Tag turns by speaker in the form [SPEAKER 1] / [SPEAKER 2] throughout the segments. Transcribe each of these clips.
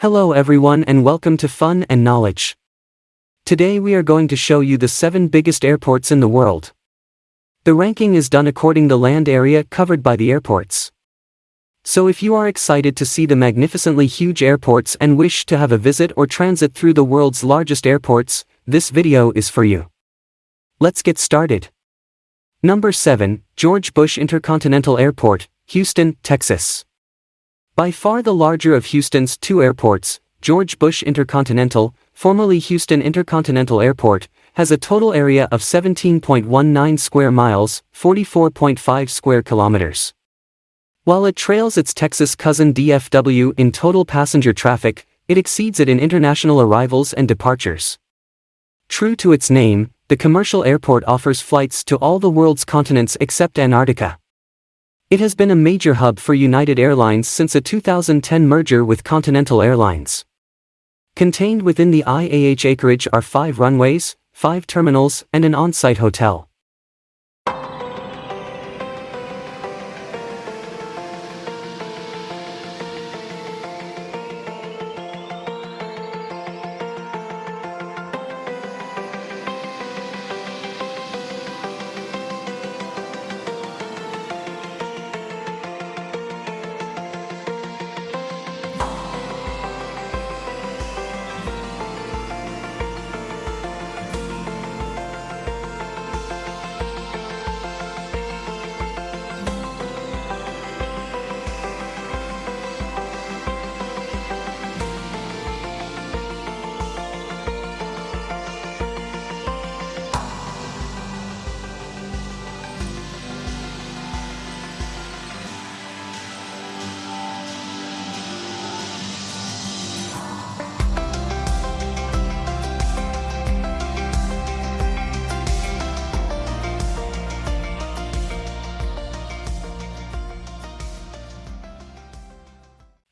[SPEAKER 1] Hello everyone and welcome to Fun and Knowledge. Today we are going to show you the 7 biggest airports in the world. The ranking is done according the land area covered by the airports. So if you are excited to see the magnificently huge airports and wish to have a visit or transit through the world's largest airports, this video is for you. Let's get started. Number 7, George Bush Intercontinental Airport, Houston, Texas. By far the larger of Houston's two airports, George Bush Intercontinental, formerly Houston Intercontinental Airport, has a total area of 17.19 square miles, 44.5 square kilometers. While it trails its Texas cousin DFW in total passenger traffic, it exceeds it in international arrivals and departures. True to its name, the commercial airport offers flights to all the world's continents except Antarctica. It has been a major hub for United Airlines since a 2010 merger with Continental Airlines. Contained within the IAH acreage are five runways, five terminals, and an on-site hotel.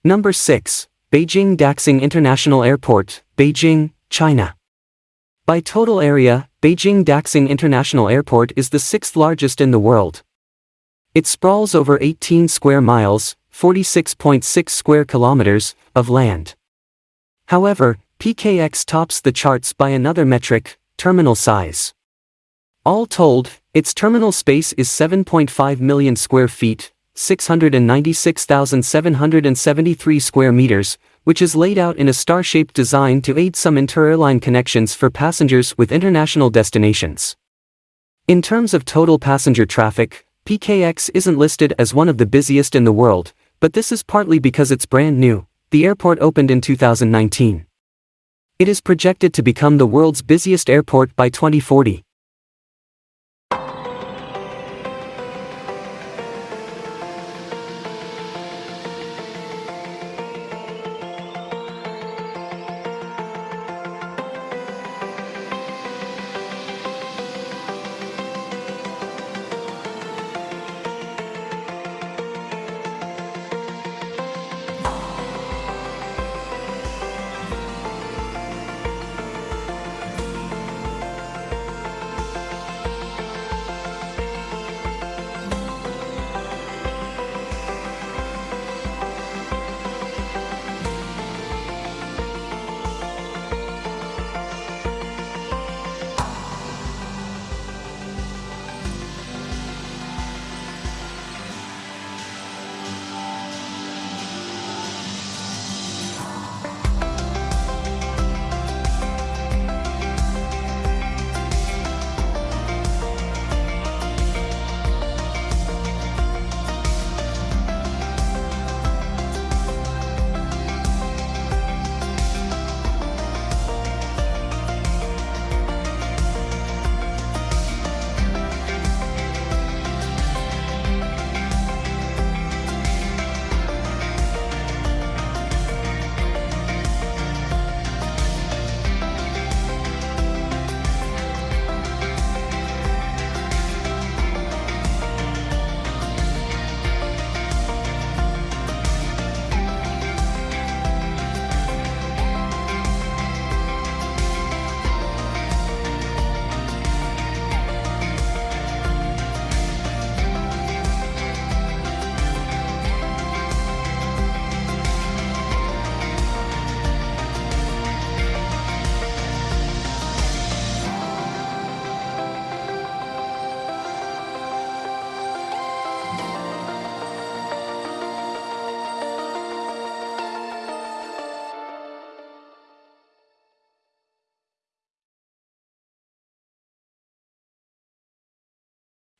[SPEAKER 1] Number 6. Beijing Daxing International Airport, Beijing, China. By total area, Beijing Daxing International Airport is the sixth largest in the world. It sprawls over 18 square miles, 46.6 square kilometers, of land. However, PKX tops the charts by another metric, terminal size. All told, its terminal space is 7.5 million square feet, 696,773 square meters, which is laid out in a star-shaped design to aid some inter-airline connections for passengers with international destinations. In terms of total passenger traffic, PKX isn't listed as one of the busiest in the world, but this is partly because it's brand new, the airport opened in 2019. It is projected to become the world's busiest airport by 2040.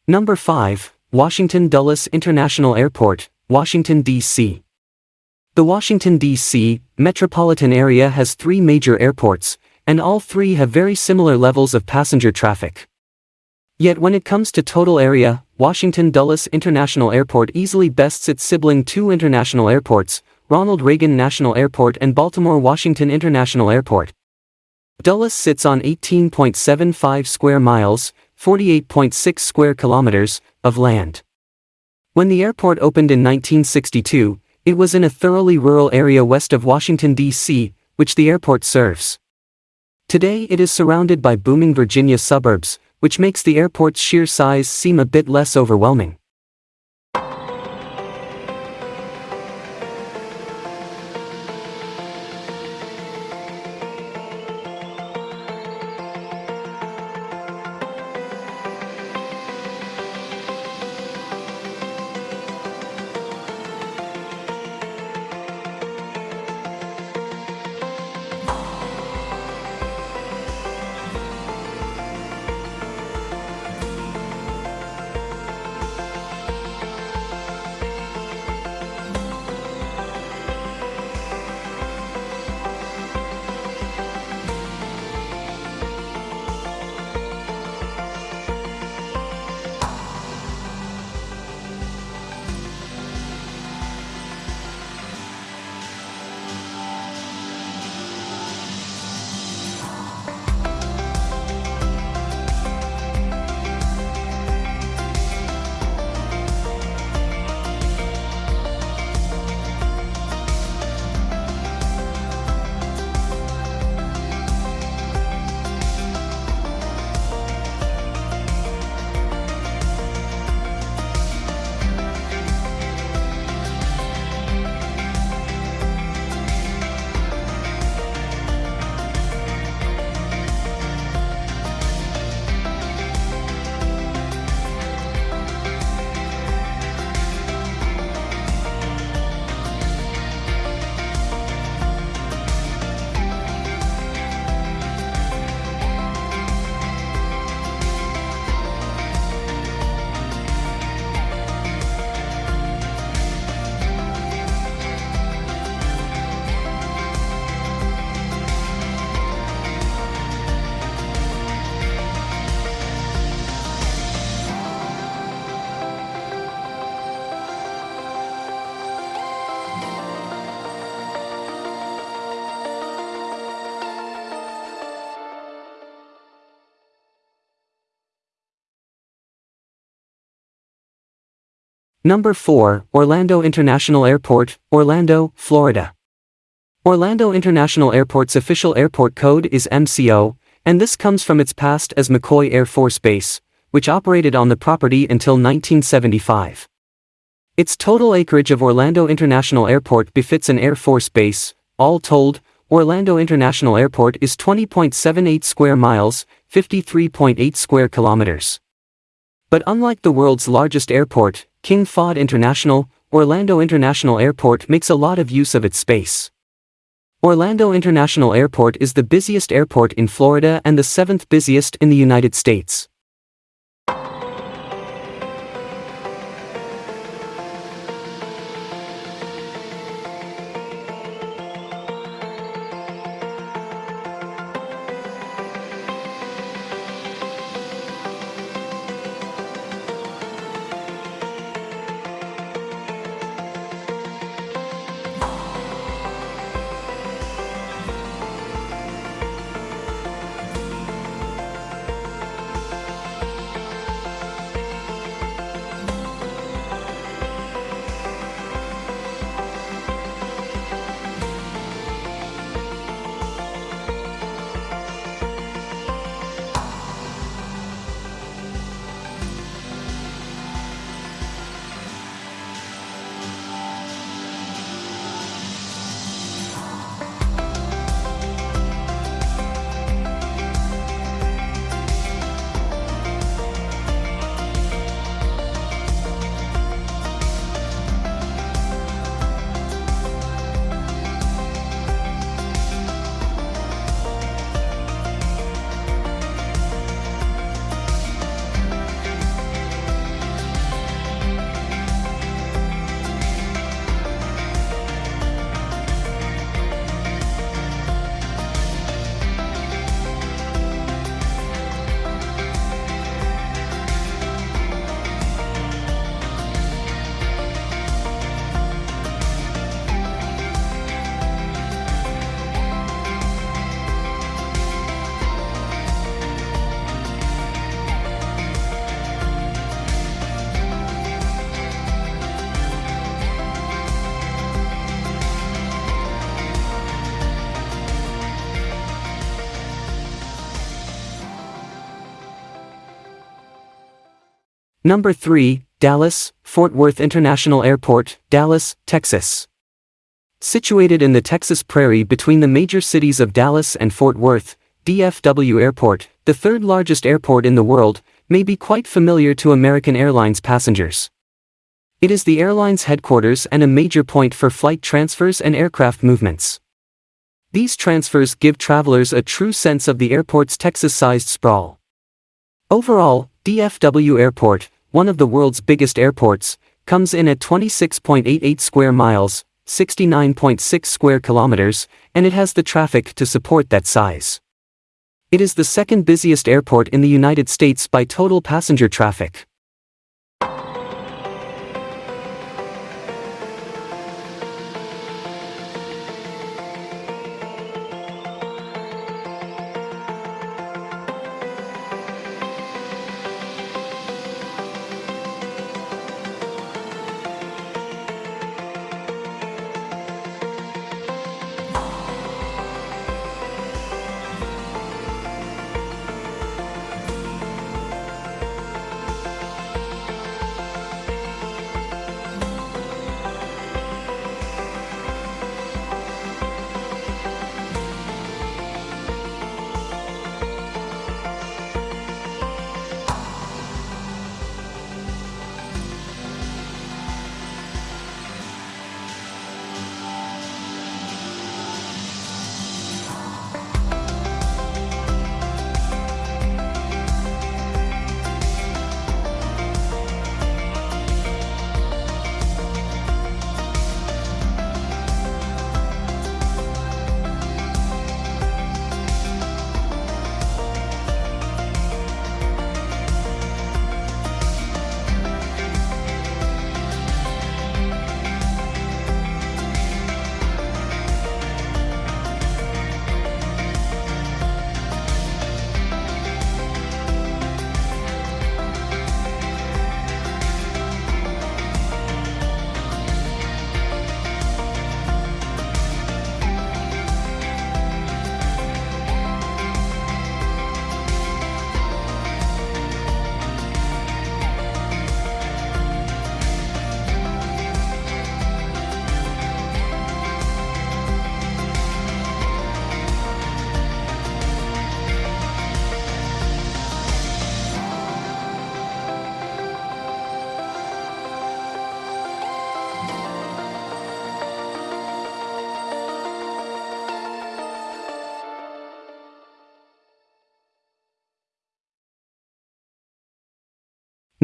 [SPEAKER 1] Number 5, Washington Dulles International Airport, Washington, D.C. The Washington, D.C. metropolitan area has three major airports, and all three have very similar levels of passenger traffic. Yet when it comes to total area, Washington Dulles International Airport easily bests its sibling two international airports, Ronald Reagan National Airport and Baltimore Washington International Airport. Dulles sits on 18.75 square miles, 48.6 square kilometers, of land. When the airport opened in 1962, it was in a thoroughly rural area west of Washington, D.C., which the airport serves. Today it is surrounded by booming Virginia suburbs, which makes the airport's sheer size seem a bit less overwhelming. Number 4, Orlando International Airport, Orlando, Florida. Orlando International Airport's official airport code is MCO, and this comes from its past as McCoy Air Force Base, which operated on the property until 1975. Its total acreage of Orlando International Airport befits an Air Force base, all told, Orlando International Airport is 20.78 square miles, 53.8 square kilometers. But unlike the world's largest airport, King Fahd International, Orlando International Airport makes a lot of use of its space. Orlando International Airport is the busiest airport in Florida and the seventh busiest in the United States. Number 3, Dallas, Fort Worth International Airport, Dallas, Texas. Situated in the Texas prairie between the major cities of Dallas and Fort Worth, DFW Airport, the third largest airport in the world, may be quite familiar to American Airlines passengers. It is the airline's headquarters and a major point for flight transfers and aircraft movements. These transfers give travelers a true sense of the airport's Texas-sized sprawl. Overall, DFW Airport, one of the world's biggest airports, comes in at 26.88 square miles, 69.6 square kilometers, and it has the traffic to support that size. It is the second busiest airport in the United States by total passenger traffic.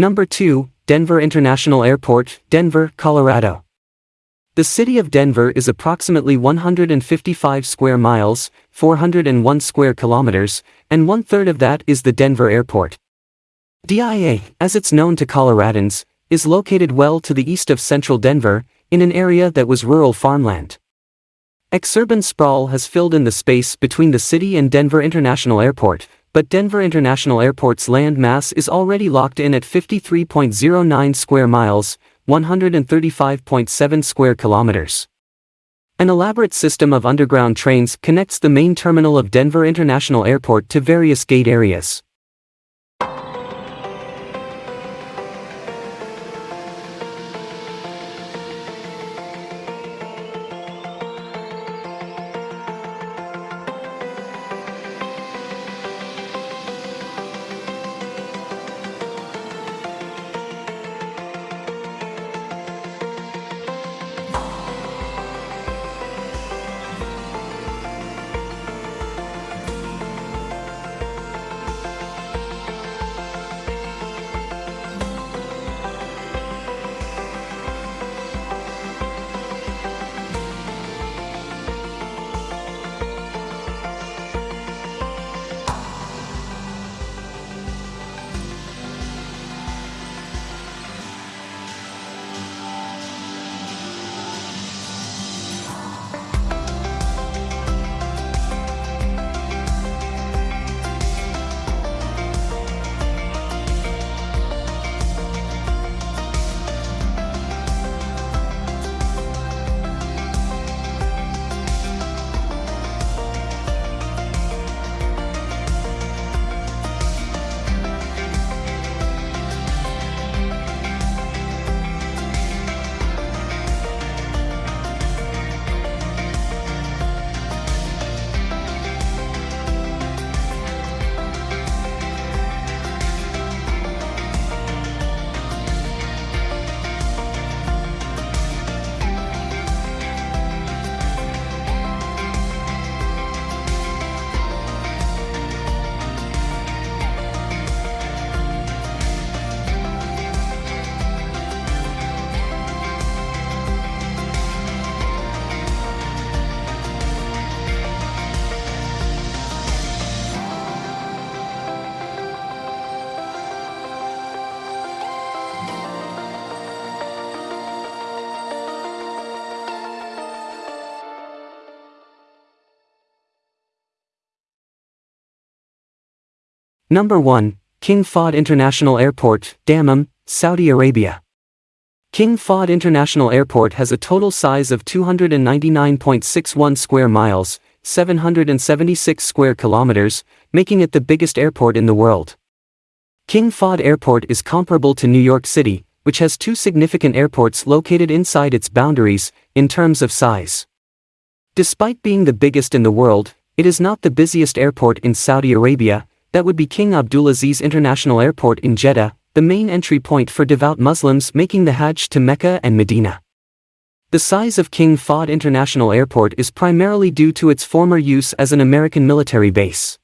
[SPEAKER 1] Number 2, Denver International Airport, Denver, Colorado. The city of Denver is approximately 155 square miles, 401 square kilometers, and one third of that is the Denver Airport. DIA, as it's known to Coloradans, is located well to the east of central Denver, in an area that was rural farmland. Exurban sprawl has filled in the space between the city and Denver International Airport, but Denver International Airport's land mass is already locked in at 53.09 square miles, 135.7 square kilometers. An elaborate system of underground trains connects the main terminal of Denver International Airport to various gate areas. Number 1, King Fahd International Airport, Dammam, Saudi Arabia. King Fahd International Airport has a total size of 299.61 square miles, 776 square kilometers, making it the biggest airport in the world. King Fahd Airport is comparable to New York City, which has two significant airports located inside its boundaries, in terms of size. Despite being the biggest in the world, it is not the busiest airport in Saudi Arabia, that would be King Abdulaziz International Airport in Jeddah, the main entry point for devout Muslims making the Hajj to Mecca and Medina. The size of King Fahd International Airport is primarily due to its former use as an American military base.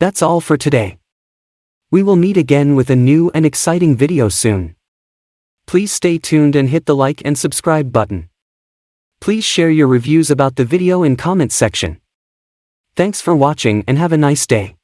[SPEAKER 1] That's all for today. We will meet again with a new and exciting video soon. Please stay tuned and hit the like and subscribe button. Please share your reviews about the video in comment section. Thanks for watching and have a nice day.